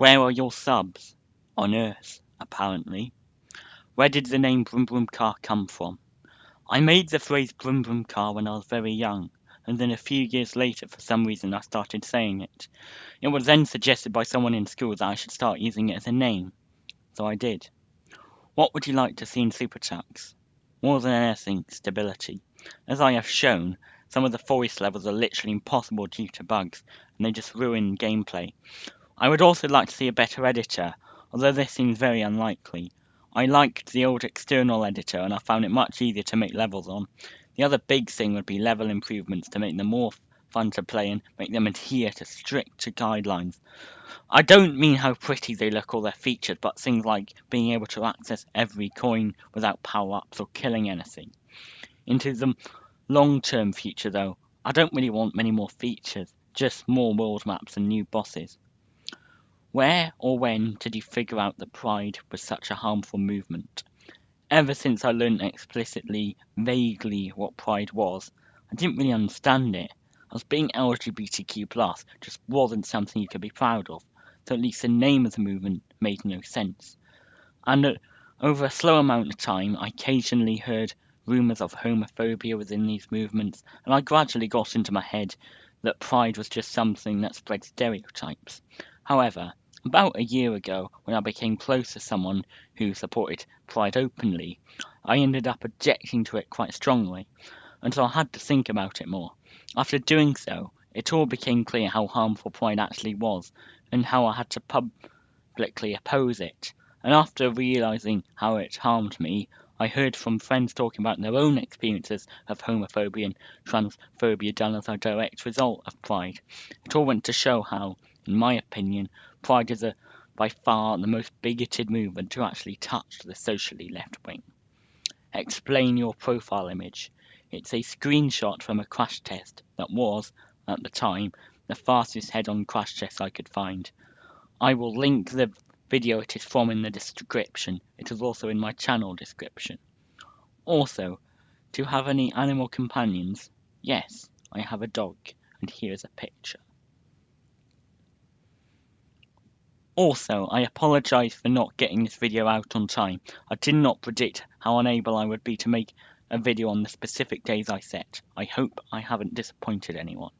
Where are your subs? On Earth, apparently. Where did the name Brum Brum Car come from? I made the phrase Brum Brum Car when I was very young, and then a few years later for some reason I started saying it. It was then suggested by someone in school that I should start using it as a name, so I did. What would you like to see in SuperTux? More than anything, stability. As I have shown, some of the forest levels are literally impossible due to bugs, and they just ruin gameplay. I would also like to see a better editor, although this seems very unlikely. I liked the old external editor and I found it much easier to make levels on. The other big thing would be level improvements to make them more fun to play and make them adhere to stricter guidelines. I don't mean how pretty they look or their features, but things like being able to access every coin without power-ups or killing anything. Into the long-term future though, I don't really want many more features, just more world maps and new bosses. Where or when did you figure out that pride was such a harmful movement? Ever since I learned explicitly, vaguely, what pride was, I didn't really understand it, as being LGBTQ+, just wasn't something you could be proud of, so at least the name of the movement made no sense. And uh, over a slow amount of time, I occasionally heard rumours of homophobia within these movements, and I gradually got into my head that pride was just something that spread stereotypes. However, about a year ago, when I became close to someone who supported Pride openly, I ended up objecting to it quite strongly, and so I had to think about it more. After doing so, it all became clear how harmful Pride actually was, and how I had to publicly oppose it. And after realizing how it harmed me, I heard from friends talking about their own experiences of homophobia and transphobia done as a direct result of Pride. It all went to show how, in my opinion, Pride is a, by far the most bigoted movement to actually touch the socially left wing. Explain your profile image. It's a screenshot from a crash test that was, at the time, the fastest head-on crash test I could find. I will link the video it is from in the description. It is also in my channel description. Also, do you have any animal companions? Yes, I have a dog, and here is a picture. Also, I apologise for not getting this video out on time. I did not predict how unable I would be to make a video on the specific days I set. I hope I haven't disappointed anyone.